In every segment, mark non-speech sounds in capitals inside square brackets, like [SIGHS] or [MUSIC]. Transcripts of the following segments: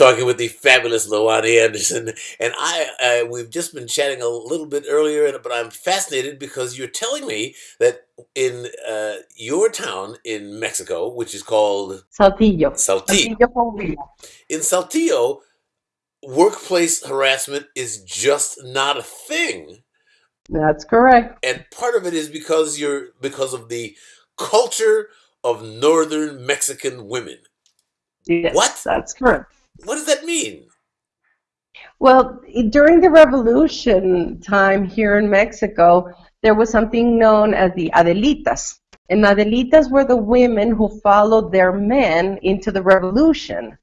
talking with the fabulous Luani Anderson, and I uh, we've just been chatting a little bit earlier, but I'm fascinated because you're telling me that in uh, your town in Mexico, which is called Saltillo. Saltillo, Saltillo, in Saltillo, workplace harassment is just not a thing, That's correct. and part of it is because you're because of the culture of northern Mexican women. Yes, What? that's correct. What does that mean? Well, during the revolution time here in Mexico, there was something known as the Adelitas. And Adelitas were the women who followed their men into the revolution.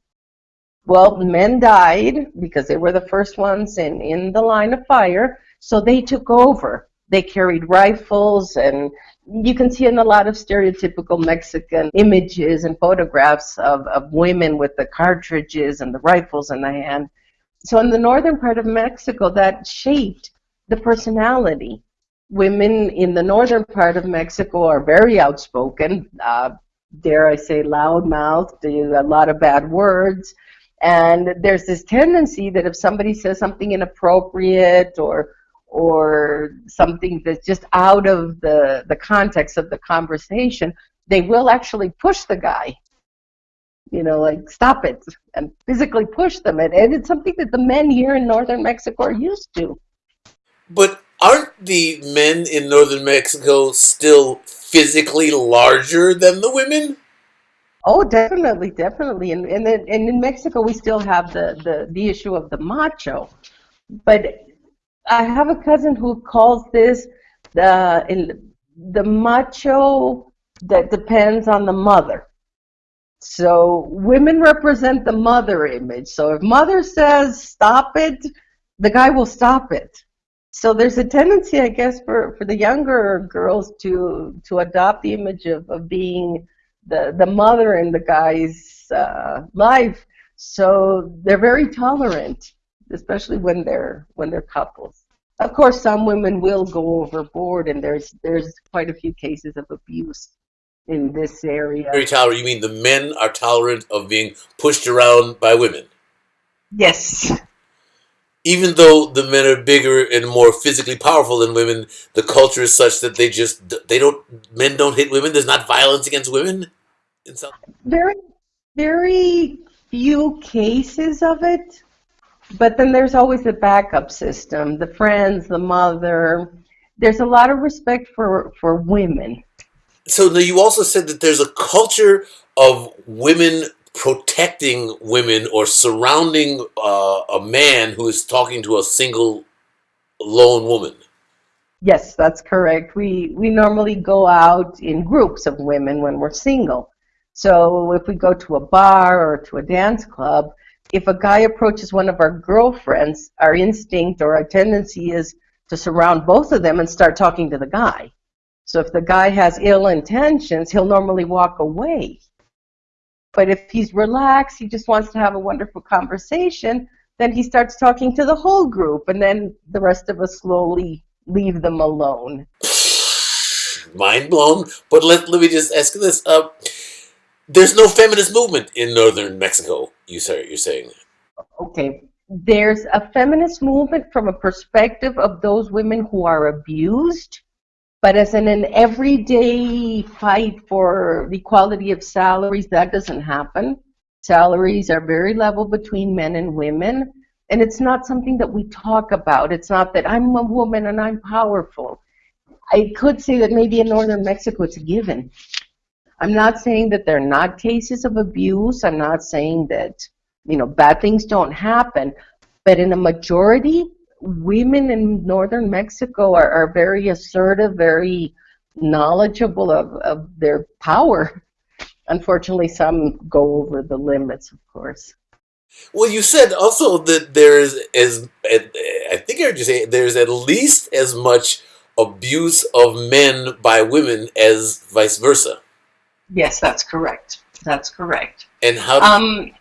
Well, men died because they were the first ones in, in the line of fire, so they took over. They carried rifles, and you can see in a lot of stereotypical Mexican images and photographs of, of women with the cartridges and the rifles in the hand. So in the northern part of Mexico, that shaped the personality. Women in the northern part of Mexico are very outspoken, uh, dare I say loudmouthed, a lot of bad words. And there's this tendency that if somebody says something inappropriate or or something that's just out of the, the context of the conversation, they will actually push the guy. You know, like stop it and physically push them. And, and it's something that the men here in northern Mexico are used to. But aren't the men in northern Mexico still physically larger than the women? Oh, definitely, definitely. And and, and in Mexico, we still have the, the, the issue of the macho. But I have a cousin who calls this the the macho that depends on the mother. So women represent the mother image. So if mother says stop it, the guy will stop it. So there's a tendency, I guess, for, for the younger girls to to adopt the image of, of being the, the mother in the guy's uh, life. So they're very tolerant, especially when they're when they're couples. Of course, some women will go overboard, and there's there's quite a few cases of abuse in this area. Very tolerant. You mean the men are tolerant of being pushed around by women, Yes, even though the men are bigger and more physically powerful than women. The culture is such that they just they don't men don't hit women. There's not violence against women. In some very very few cases of it, but then there's always the backup system, the friends, the mother. There's a lot of respect for for women. So you also said that there's a culture of women protecting women or surrounding uh, a man who is talking to a single lone woman. Yes, that's correct. We we normally go out in groups of women when we're single. So if we go to a bar or to a dance club, if a guy approaches one of our girlfriends, our instinct or our tendency is to surround both of them and start talking to the guy. So if the guy has ill intentions, he'll normally walk away. But if he's relaxed, he just wants to have a wonderful conversation, then he starts talking to the whole group, and then the rest of us slowly leave them alone. [SIGHS] Mind blown. But let, let me just ask this. Uh, there's no feminist movement in northern Mexico, you say, you're saying. Okay, there's a feminist movement from a perspective of those women who are abused, but as in an everyday fight for equality of salaries, that doesn't happen. Salaries are very level between men and women, and it's not something that we talk about. It's not that I'm a woman and I'm powerful. I could say that maybe in northern Mexico it's a given. I'm not saying that there are not cases of abuse. I'm not saying that you know bad things don't happen, but in a majority, women in northern Mexico are, are very assertive, very knowledgeable of, of their power. Unfortunately, some go over the limits, of course. Well, you said also that there's as I think I heard you say there's at least as much abuse of men by women as vice versa. Yes, that's correct. That's correct. And how Um,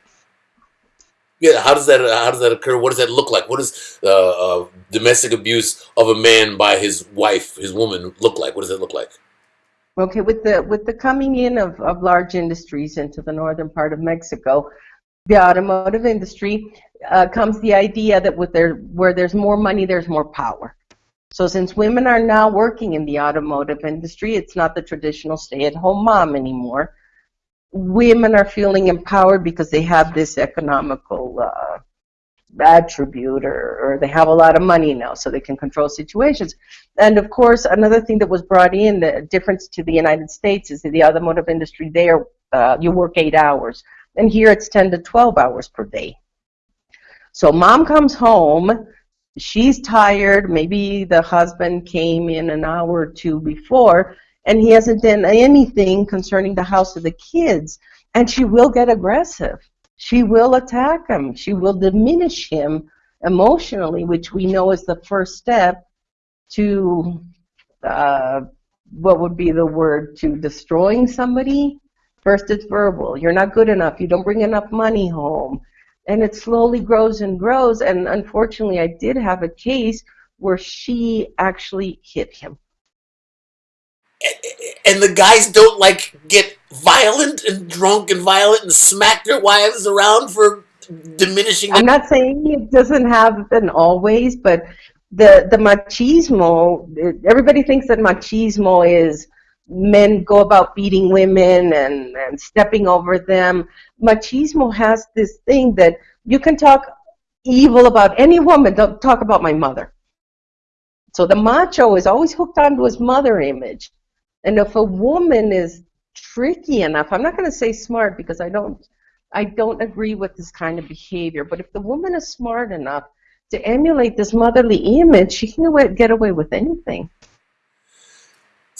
yeah how does that how does that occur? What does that look like? What does uh, uh, domestic abuse of a man by his wife, his woman, look like? What does that look like? Okay, with the with the coming in of, of large industries into the northern part of Mexico, the automotive industry, uh, comes the idea that with there, where there's more money, there's more power. So since women are now working in the automotive industry, it's not the traditional stay-at-home mom anymore. Women are feeling empowered because they have this economical uh, attribute or, or they have a lot of money now so they can control situations. And of course, another thing that was brought in, the difference to the United States is that the automotive industry there, uh, you work eight hours. And here it's 10 to 12 hours per day. So mom comes home, she's tired, maybe the husband came in an hour or two before, and he hasn't done anything concerning the house or the kids, and she will get aggressive. She will attack him. She will diminish him emotionally, which we know is the first step to uh, what would be the word to destroying somebody. First, it's verbal. You're not good enough. You don't bring enough money home. And it slowly grows and grows. And unfortunately, I did have a case where she actually hit him. And the guys don't like get violent and drunk and violent and smack their wives around for diminishing. I'm not saying it doesn't happen always, but the the machismo. Everybody thinks that machismo is men go about beating women and, and stepping over them. Machismo has this thing that you can talk evil about any woman, don't talk about my mother. So the macho is always hooked onto his mother image. And if a woman is tricky enough, I'm not going to say smart because I don't I don't agree with this kind of behavior, but if the woman is smart enough to emulate this motherly image, she can get away with anything.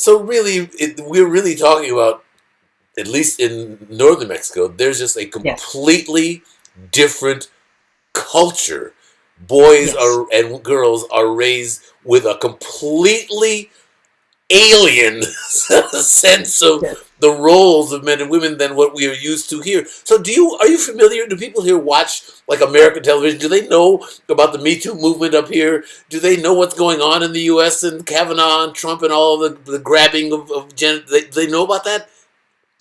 So really, it, we're really talking about, at least in northern Mexico, there's just a completely yes. different culture. Boys yes. are and girls are raised with a completely alien [LAUGHS] sense of yes. The roles of men and women than what we are used to here. So do you are you familiar? Do people here watch like American television? Do they know about the Me Too movement up here? Do they know what's going on in the U.S. and Kavanaugh and Trump and all the, the grabbing of, of Jen? They, they know about that?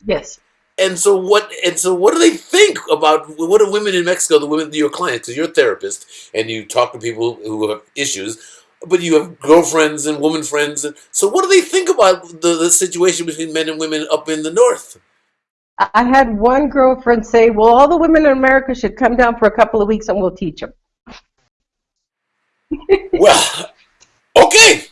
Yes. And so what? And so what do they think about what do women in Mexico, the women, your clients, because you're a therapist and you talk to people who have issues but you have girlfriends and woman friends. And, so what do they think about the, the situation between men and women up in the north? I had one girlfriend say, well, all the women in America should come down for a couple of weeks and we'll teach them. well, okay.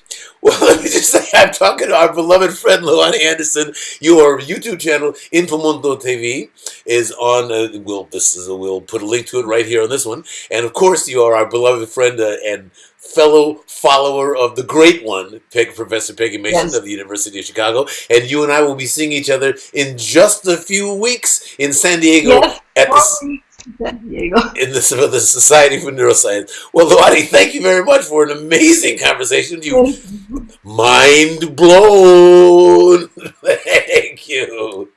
Well, [LAUGHS] let me just say, I'm talking to our beloved friend Luani Anderson. Your YouTube channel, Infomundo TV, is on. Uh, we'll this is a, we'll put a link to it right here on this one. And of course, you are our beloved friend uh, and fellow follower of the great one, Professor Peggy Mason yes. of the University of Chicago, and you and I will be seeing each other in just a few weeks in San Diego yes. at the In the, the Society for Neuroscience. Well, Luani, thank you very much for an amazing conversation. You mind blown. [LAUGHS] thank you.